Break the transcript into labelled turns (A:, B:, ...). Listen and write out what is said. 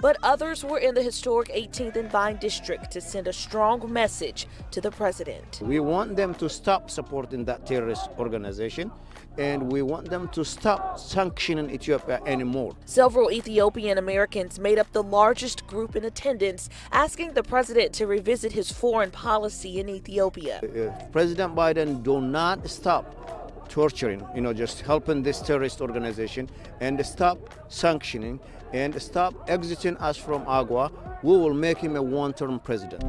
A: but others were in the historic 18th and Vine district to send a strong message to the president.
B: We want them to stop supporting that terrorist organization and we want them to stop sanctioning Ethiopia anymore.
A: Several Ethiopian Americans made up the largest group in attendance, asking the president to revisit his foreign policy in Ethiopia.
B: If President Biden do not stop torturing, you know, just helping this terrorist organization and stop sanctioning and stop exiting us from AGOA, we will make him a one-term president.